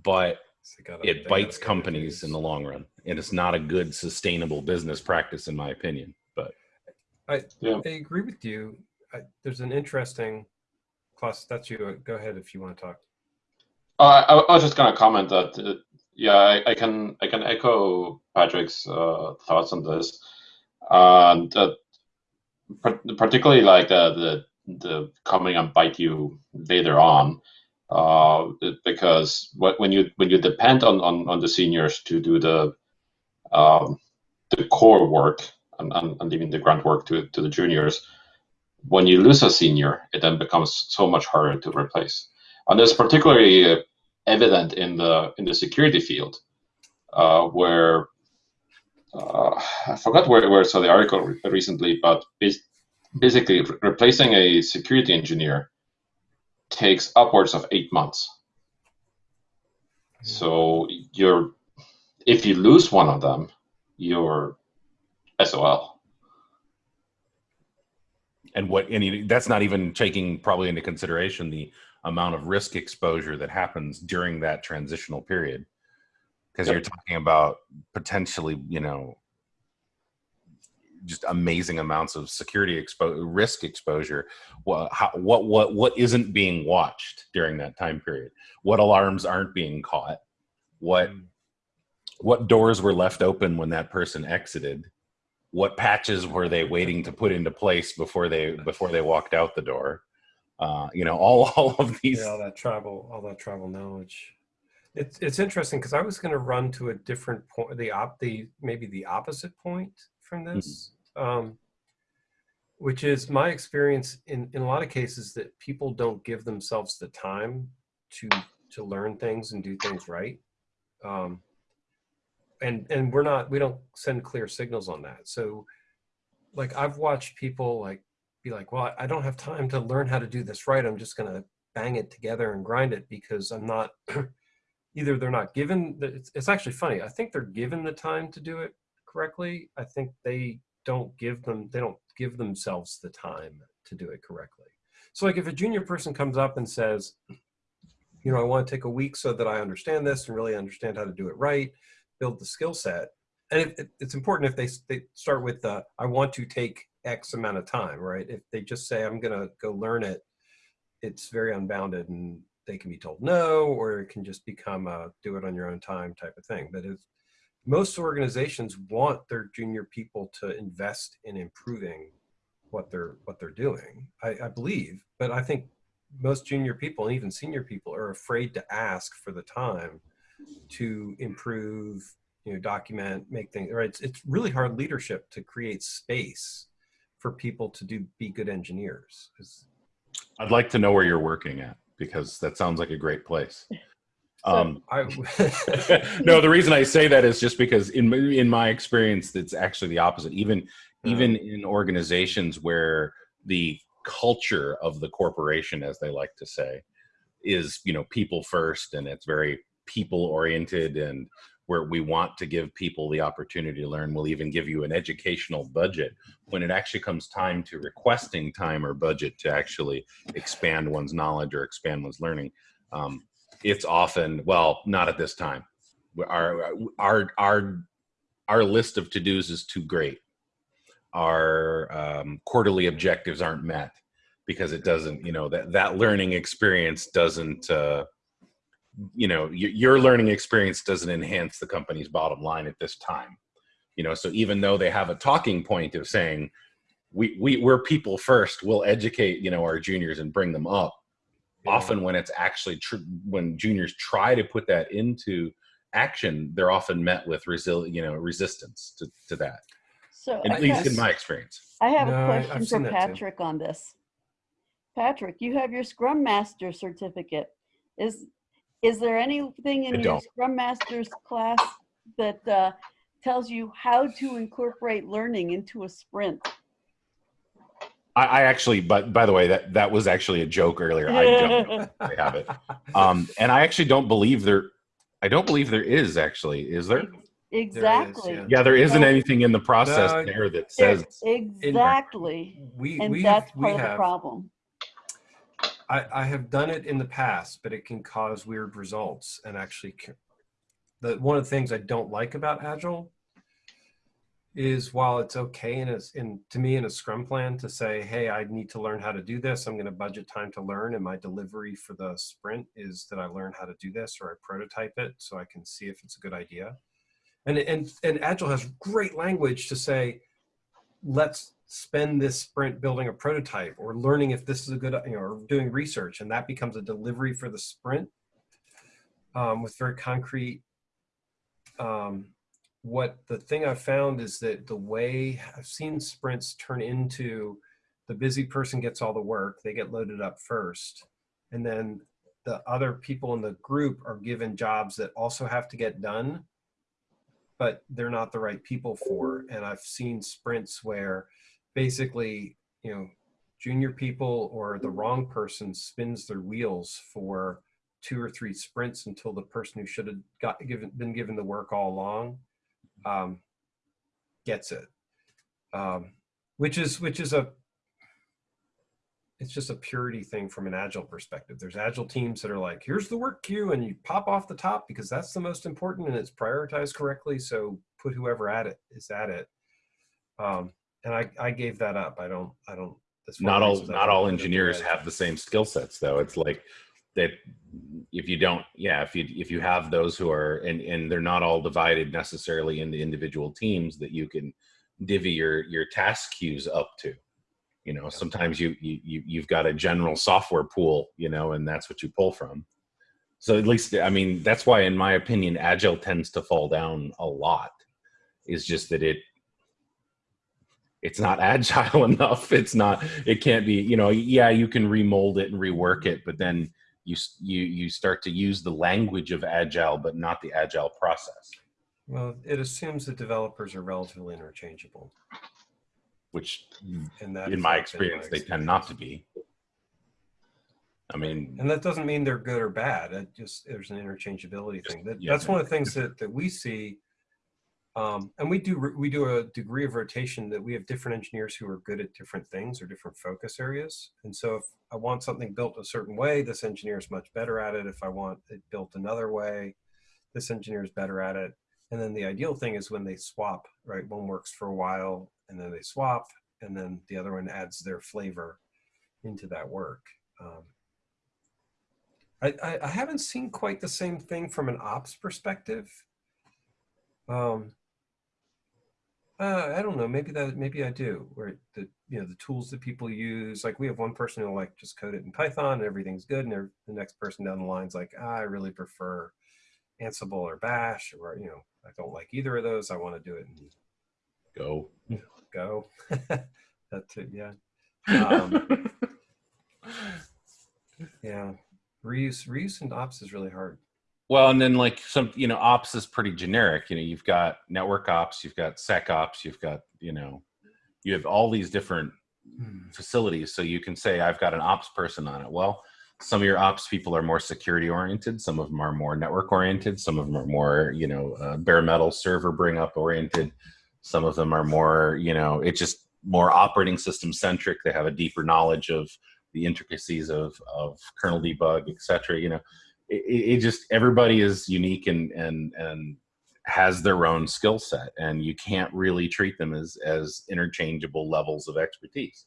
But So it bites companies in the long run, and it's not a good sustainable business practice, in my opinion. But I, Yeah. I agree with you. I, there's an interesting class. That's you. Go ahead if you want to talk. Uh, I, I was just gonna comment that uh, yeah, I, I can I can echo Patrick's uh, thoughts on this, and uh, par- particularly like the, the the coming and bite you later on, uh, because when you when you depend on, on, on the seniors to do the um, the core work and, and, and leaving the grunt work to, to the juniors, when you lose a senior, it then becomes so much harder to replace. And it's particularly uh, evident in the in the security field, uh, where uh, I forgot where, where I saw the article recently, but bas- basically re- replacing a security engineer takes upwards of eight months. So you're if you lose one of them, you're SOL. and what any that's not even taking probably into consideration the amount of risk exposure that happens during that transitional period because Yep. you're talking about potentially you know just amazing amounts of security expo- risk exposure what, how, what what what isn't being watched during that time period what alarms aren't being caught what Mm. What doors were left open when that person exited what patches were they waiting to put into place before they before they walked out the door uh, you know all *laughs* all of these Yeah, all that travel, all that travel knowledge. It's it's interesting because I was going to run to a different point, the op, the maybe the opposite point from this, um, which is my experience in in a lot of cases that people don't give themselves the time to to learn things and do things right. Um, and and we're not we don't send clear signals on that. So, like I've watched people like be like, well, I don't have time to learn how to do this right. I'm just going to bang it together and grind it because I'm not *clears throat* either they're not given the, it's, it's actually funny. I think they're given the time to do it correctly. I think they don't give them they don't give themselves the time to do it correctly. So like if a junior person comes up and says, you know, I want to take a week so that I understand this and really understand how to do it right, build the skill set. And it, it, it's important if they, they start with the, I want to take X amount of time, right? If they just say, I'm going to go learn it, it's very unbounded and they can be told no, or it can just become a do it on your own time type of thing. But if most organizations want their junior people to invest in improving what they're what they're doing, I, I believe. But I think most junior people and even senior people are afraid to ask for the time to improve, you know, document, make things right. It's, it's really hard leadership to create space for people to do be good engineers. i'd like to know where you're working at because that sounds like a great place um, I, *laughs* *laughs* no, the reason I say that is just because in in my experience, it's actually the opposite. Even even in organizations where the culture of the corporation, as they like to say, is you know people first, and it's very people oriented, and where we want to give people the opportunity to learn. We'll even give you an educational budget when it actually comes time to requesting time or budget to actually expand one's knowledge or expand one's learning. Um, it's often well not at this time our our our our list of to-dos is too great our um, quarterly objectives aren't met because it doesn't you know that that learning experience doesn't uh, you know y- your learning experience doesn't enhance the company's bottom line at this time you know so even though they have a talking point of saying we, we we're people first we'll educate you know our juniors and bring them up often when it's actually tr- when juniors try to put that into action they're often met with resil- you know resistance to, to that So at I least have- in my experience I have No, a I- question I've for seen too. Patrick on this. Patrick, you have your Scrum Master certificate. Is is there anything in I your don't. Scrum Master's class that uh, tells you how to incorporate learning into a sprint? I, I actually but by the way that that was actually a joke earlier i don't *laughs* know if have it um and i actually don't believe there i don't believe there is actually is there exactly. Yeah, there isn't anything in the process No, there that says exactly, We and we that's we part of the have problem. I, I have done it in the past, but it can cause weird results and actually the one of the things I don't like about Agile is while it's okay in a, in to me in a Scrum plan to say, hey, I need to learn how to do this. I'm going to budget time to learn, and my delivery for the sprint is that I learn how to do this or I prototype it so I can see if it's a good idea. And and and Agile has great language to say, let's spend this sprint building a prototype or learning if this is a good you know or doing research and that becomes a delivery for the sprint um, with very concrete um, what the thing i've found is that the way i've seen sprints turn into the busy person gets all the work they get loaded up first and then the other people in the group are given jobs that also have to get done but they're not the right people for and i've seen sprints where basically, you know, junior people or the wrong person spins their wheels for two or three sprints until the person who should have got given been given the work all along um, gets it, um, which is which is a it's just a purity thing from an agile perspective. There's agile teams that are like, here's the work queue, and you pop off the top because that's the most important and it's prioritized correctly. So put whoever at it is at it. Um, and I, I gave that up. I don't, I don't. that's not all not all want to do engineers have the same skill sets though it's like that if you don't yeah if you if you have those who are and and they're not all divided necessarily into individual teams that you can divvy your your task queues up to you know sometimes you you you- you've got a general software pool you know and that's what you pull from so at least i mean that's why in my opinion agile tends to fall down a lot is just that it it's not *laughs* agile enough it's not it can't be you know yeah you can remold it and rework it but then you you you start to use the language of agile but not the agile process Well, it assumes that developers are relatively interchangeable, which and that in my experience they tend not to be i mean And that doesn't mean they're good or bad. It just there's an interchangeability thing. That, yeah. That's one of the things that, that we see. Um, and we do we do a degree of rotation that we have different engineers who are good at different things or different focus areas. And so if I want something built a certain way, this engineer is much better at it. If I want it built another way, this engineer is better at it. And then the ideal thing is when they swap, right? One works for a while and then they swap, and then the other one adds their flavor into that work. Um, I, I, haven't seen quite the same thing from an ops perspective. Um, uh, I don't know. Maybe that maybe I do. Where the you know the tools that people use, like we have one person who like just code it in Python and everything's good, and the next person down the line's like, ah, I really prefer Ansible or Bash, or you know, I don't like either of those. I want to do it in go Go. *laughs* that too, yeah. Um, *laughs* Yeah, reuse reuse and ops is really hard. Well and then like some you know ops is pretty generic you know you've got network ops you've got sec ops you've got you know you have all these different facilities so you can say i've got an ops person on it. Well some of your ops people are more security oriented some of them are more network oriented some of them are more you know uh, bare metal server bring up oriented some of them are more you know it's just more operating system centric they have a deeper knowledge of the intricacies of of kernel debug etc you know it, it just everybody is unique and and and has their own skill set and you can't really treat them as as interchangeable levels of expertise.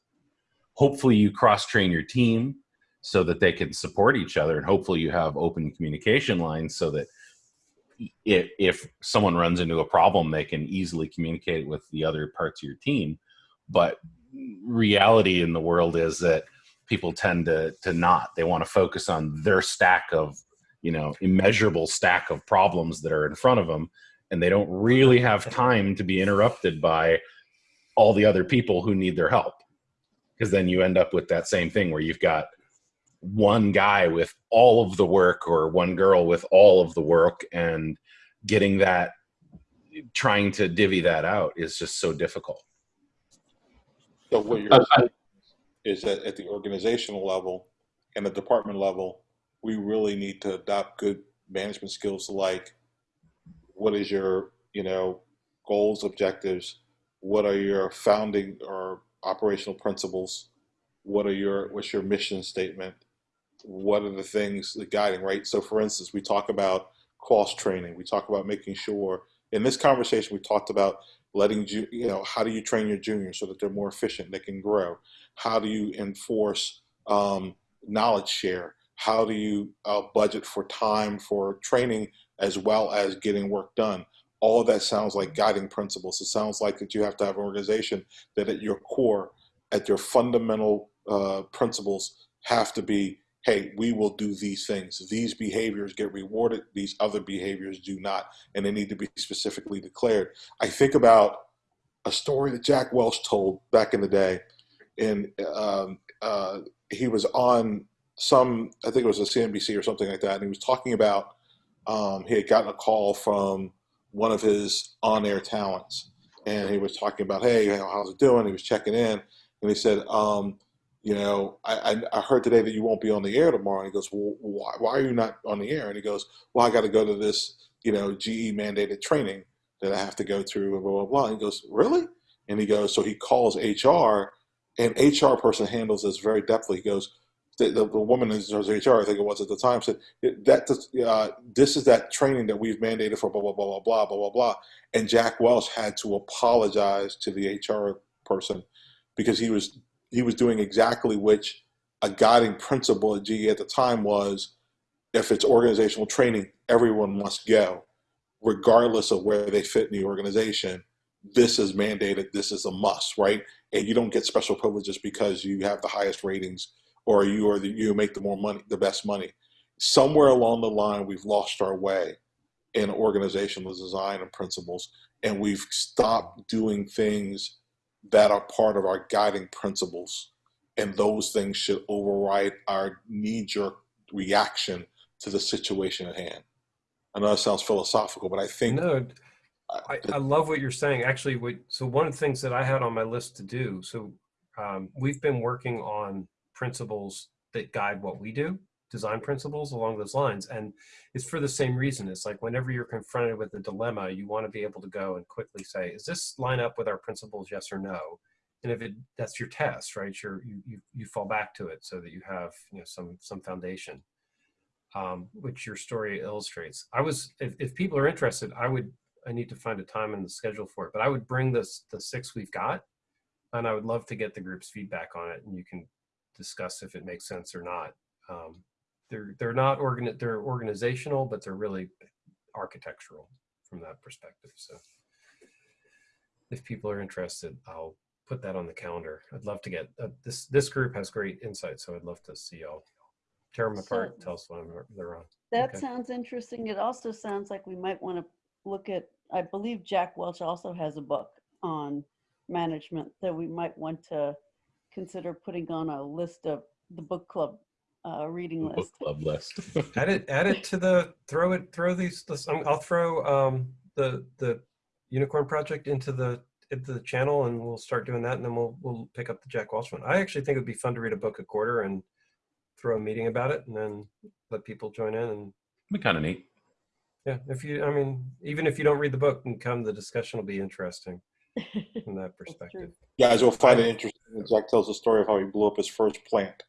Hopefully you cross train your team so that they can support each other and hopefully you have open communication lines so that if, if someone runs into a problem they can easily communicate with the other parts of your team. But reality in the world is that people tend to to not. They want to focus on their stack of you know immeasurable stack of problems that are in front of them and they don't really have time to be interrupted by all the other people who need their help. Because then you end up with that same thing where you've got one guy with all of the work or one girl with all of the work and getting that trying to divvy that out is just so difficult. So what you're Uh, saying is that at the organizational level and the department level, we really need to adopt good management skills like what is your you know, goals, objectives? What are your founding or operational principles? What are your what's your mission statement? What are the things the guiding right? So, for instance, we talk about cross training. We talk about making sure in this conversation we talked about letting you you know how do you train your juniors so that they're more efficient, they can grow. How do you enforce um, knowledge share? How do you uh, budget for time for training as well as getting work done? All that sounds like guiding principles. It sounds like that you have to have an organization that at your core, at your fundamental uh, principles, have to be hey, we will do these things. These behaviors get rewarded, these other behaviors do not, and they need to be specifically declared. I think about a story that Jack Welch told back in the day, and um, uh, he was on some, I think it was a CNBC or something like that, and he was talking about um, he had gotten a call from one of his on-air talents, and he was talking about, hey, how's it doing? He was checking in, and he said, um, you know, I, I, I heard today that you won't be on the air tomorrow. And he goes, well, why, why are you not on the air? And he goes, well, I got to go to this, you know, GE mandated training that I have to go through and blah, blah, blah. And he goes, really? And he goes, so he calls HR and HR person handles this very deftly. He goes, the, the, woman in HR, I think it was at the time, said that uh, this is that training that we've mandated for blah blah blah blah blah blah blah blah. And Jack Welch had to apologize to the HR person because he was he was doing exactly which a guiding principle at GE at the time was if it's organizational training, everyone must go, regardless of where they fit in the organization. This is mandated, this is a must, right? And you don't get special privileges because you have the highest ratings or you are the, you make the more money, the best money. Somewhere along the line, we've lost our way in organizational design and principles, and we've stopped doing things that are part of our guiding principles. And those things should override our knee jerk reaction to the situation at hand. I know that sounds philosophical, but I think. No, I, I love what you're saying. Actually, what, so one of the things that I had on my list to do, so um, we've been working on principles that guide what we do, design principles along those lines. And it's for the same reason. It's like whenever you're confronted with a dilemma, you want to be able to go and quickly say, is this line up with our principles, yes or no? And if it that's your test, right? You're, you you you fall back to it so that you have you know some some foundation, um, which your story illustrates. I was if, if people are interested, I would I need to find a time in the schedule for it, but I would bring this the six we've got, and I would love to get the group's feedback on it, and you can discuss if it makes sense or not. Um, they're they're not organ they're organizational, but they're really architectural from that perspective. So if people are interested, I'll put that on the calendar. I'd love to get uh, this. This group has great insight, so I'd love to see y'all tear them apart. So- tell us when they're on. That Okay. sounds interesting. It also sounds like we might want to look at, I believe Jack Welch also has a book on management that we might want to consider putting on a list of the book club uh, reading Book list. club list. *laughs* add it add it to the throw it throw these this, um, i'll throw um the the unicorn project into the into the channel and we'll start doing that and then we'll we'll pick up the jack welch one i actually think it would be fun to read a book a quarter and throw a meeting about it and then let people join in and be kind of neat. yeah if you i mean even if you don't read the book and come the discussion will be interesting *laughs* from that perspective true. You guys will find it interesting. When Jack tells the story of how he blew up his first plant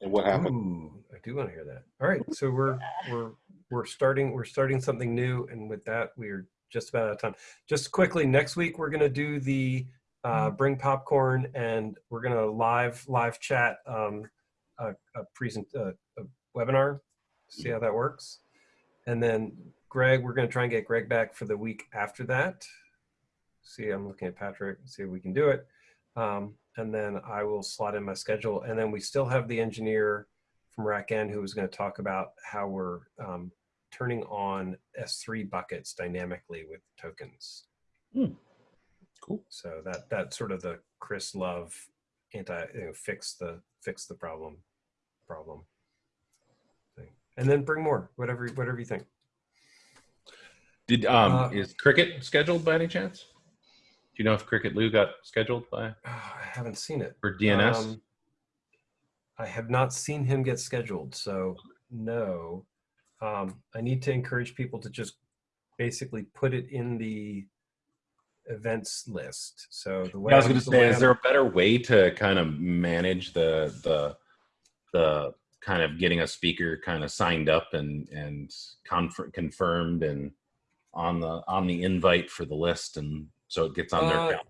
and what happened. Ooh, I do want to hear that. All right, so we're we're we're starting we're starting something new, and with that, we're just about out of time. Just quickly, next week we're gonna do the uh, bring popcorn, and we're gonna live live chat um, a, a present uh, a webinar. See how that works, and then Greg, we're gonna try and get Greg back for the week after that. See, I'm looking at Patrick. See if we can do it. Um, and then I will slot in my schedule. And then we still have the engineer from RackN who was going to talk about how we're um, turning on S3 buckets dynamically with tokens. Hmm. Cool. So that that's sort of the Chris Love anti you know, fix the fix the problem problem thing. And then bring more, whatever whatever you think. Did um Uh, is cricket scheduled by any chance? Do you know if Cricket Liu got scheduled by Oh, *sighs* I haven't seen it. for DNS? Um, I have not seen him get scheduled, so no. Um, I need to encourage people to just basically put it in the events list. So the way I was going to say, is there a better way to kind of manage the the the kind of getting a speaker kind of signed up and and conf- confirmed and on the on the invite for the list, and so it gets on their Uh, calendar.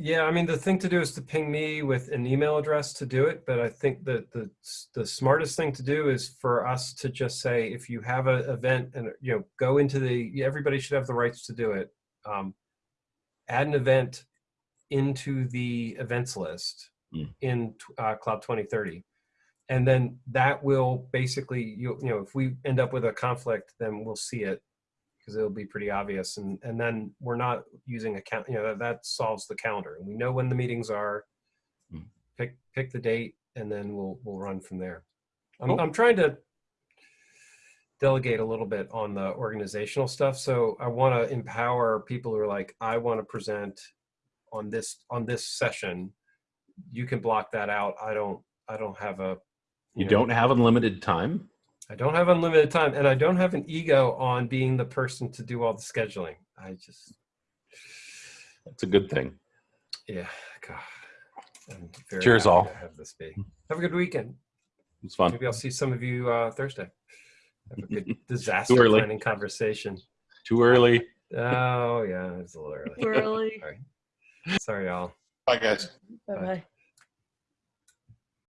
Yeah, I mean, the thing to do is to ping me with an email address to do it. But I think that the the smartest thing to do is for us to just say, if you have an event and you know, go into the. Everybody should have the rights to do it. Um, add an event into the events list Mm. in uh, Cloud 2030, and then that will basically you you know if we end up with a conflict, then we'll see it because it'll be pretty obvious. And and then we're not using a count you know that, that solves the calendar. And we know when the meetings are. Mm. pick pick the date and then we'll we'll run from there. I'm, Cool. I'm trying to delegate a little bit on the organizational stuff. So i want to empower people who are like i want to present on this on this session. You can block that out. I don't i don't have a You know, don't have unlimited time. I don't have unlimited time, and I don't have an ego on being the person to do all the scheduling. I just, That's a good thing. yeah, God. Very Cheers, all. have this be. Have a good weekend. It's fun. Maybe I'll see some of you uh, Thursday. Have a good *laughs* disaster early. planning conversation. Too early. Oh yeah, it's a little early. Too Early. Sorry, y'all. Bye, guys. Bye bye.